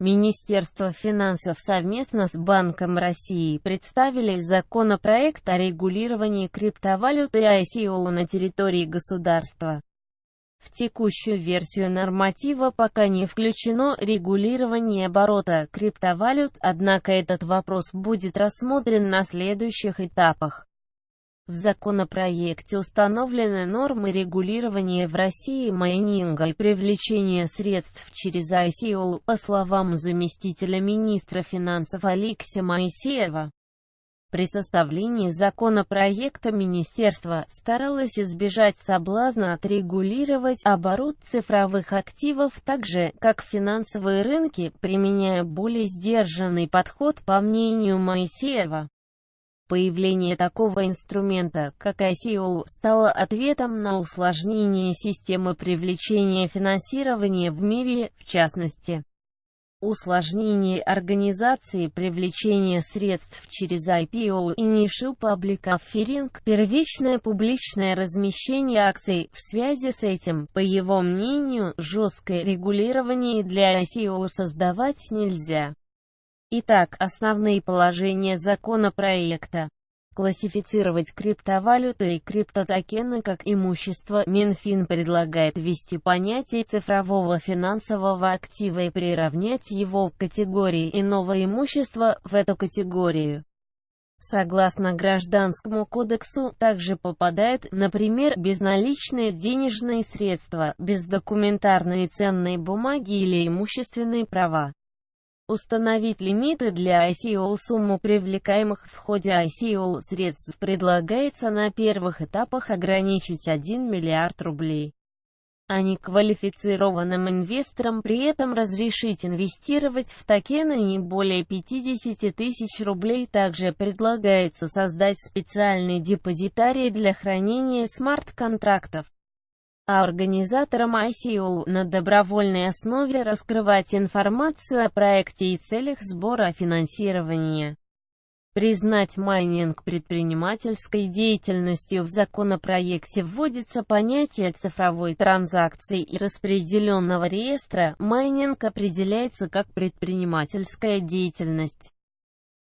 Министерство финансов совместно с Банком России представили законопроект о регулировании криптовалюты и ICO на территории государства. В текущую версию норматива пока не включено регулирование оборота криптовалют, однако этот вопрос будет рассмотрен на следующих этапах. В законопроекте установлены нормы регулирования в России майнинга и привлечения средств через ICO, по словам заместителя министра финансов Алексея Моисеева. При составлении законопроекта министерство старалось избежать соблазна отрегулировать оборот цифровых активов так же, как финансовые рынки, применяя более сдержанный подход по мнению Моисеева. Появление такого инструмента, как ICO, стало ответом на усложнение системы привлечения финансирования в мире, в частности. Усложнение организации привлечения средств через IPO Initial Public Offering, первичное публичное размещение акций, в связи с этим, по его мнению, жесткое регулирование для ICO создавать нельзя. Итак, основные положения законопроекта. Классифицировать криптовалюты и криптотокены как имущество. Минфин предлагает ввести понятие цифрового финансового актива и приравнять его к категории иного имущества в эту категорию. Согласно Гражданскому кодексу, также попадают, например, безналичные денежные средства, бездокументарные ценные бумаги или имущественные права. Установить лимиты для ICO Сумму привлекаемых в ходе ICO средств предлагается на первых этапах ограничить 1 миллиард рублей. А неквалифицированным инвесторам при этом разрешить инвестировать в токены не более 50 тысяч рублей. Также предлагается создать специальный депозитарий для хранения смарт-контрактов а организаторам ICO на добровольной основе раскрывать информацию о проекте и целях сбора финансирования. Признать майнинг предпринимательской деятельностью в законопроекте вводится понятие цифровой транзакции и распределенного реестра. Майнинг определяется как предпринимательская деятельность.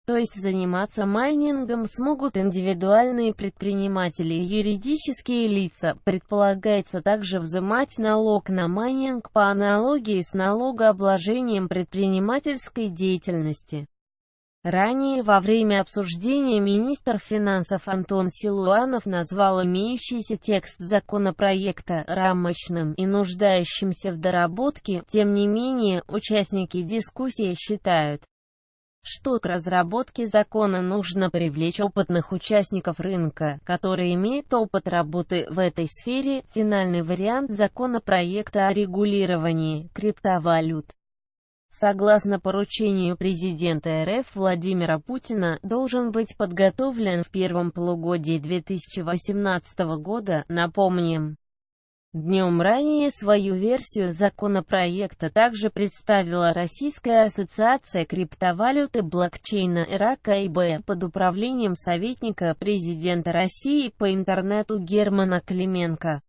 То есть заниматься майнингом смогут индивидуальные предприниматели и юридические лица. Предполагается также взимать налог на майнинг по аналогии с налогообложением предпринимательской деятельности. Ранее во время обсуждения министр финансов Антон Силуанов назвал имеющийся текст законопроекта рамочным и нуждающимся в доработке, тем не менее, участники дискуссии считают, что к разработке закона нужно привлечь опытных участников рынка, которые имеют опыт работы в этой сфере. Финальный вариант законопроекта о регулировании криптовалют. Согласно поручению президента РФ Владимира Путина, должен быть подготовлен в первом полугодии 2018 года, напомним. Днем ранее свою версию законопроекта также представила Российская ассоциация криптовалюты блокчейна РАК-ИБ под управлением советника президента России по интернету Германа Клименко.